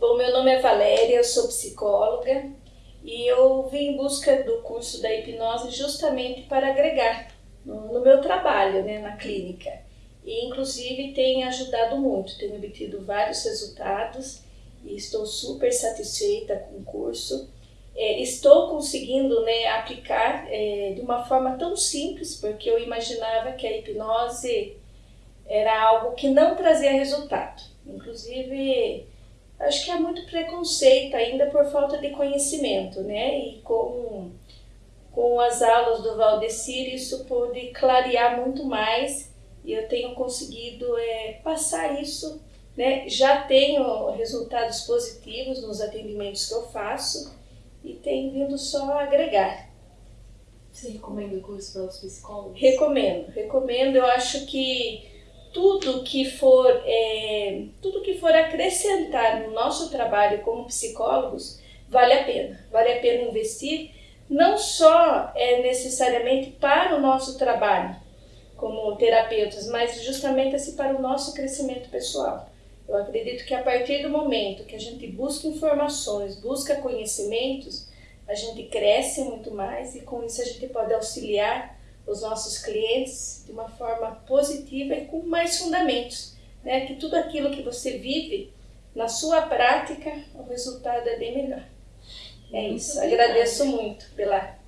Bom, meu nome é Valéria, eu sou psicóloga e eu vim em busca do curso da hipnose justamente para agregar no, meu trabalho, né, na clínica. E inclusive tem ajudado muito, tenho obtido vários resultados e estou super satisfeita com o curso. É, estou conseguindo né, aplicar é, de uma forma tão simples, porque eu imaginava que a hipnose era algo que não trazia resultado. Inclusive, acho que há muito preconceito ainda por falta de conhecimento, né? E com, com as aulas do Valdecir isso pôde clarear muito mais e eu tenho conseguido é, passar isso, né? Já tenho resultados positivos nos atendimentos que eu faço e tem vindo só agregar. Você recomenda o curso para os psicólogos? Recomendo, recomendo. Eu acho que tudo que for é, tudo que for acrescentar no nosso trabalho como psicólogos vale a pena. Vale a pena investir não só é necessariamente para o nosso trabalho como terapeutas mas justamente assim para o nosso crescimento pessoal. Eu acredito que a partir do momento que a gente busca informações busca conhecimentos a gente cresce muito mais e com isso a gente pode auxiliar os nossos clientes de uma forma positiva e com mais fundamentos, né? Que tudo aquilo que você vive na sua prática, o resultado é bem melhor. É muito isso. Obrigada. Agradeço muito pela.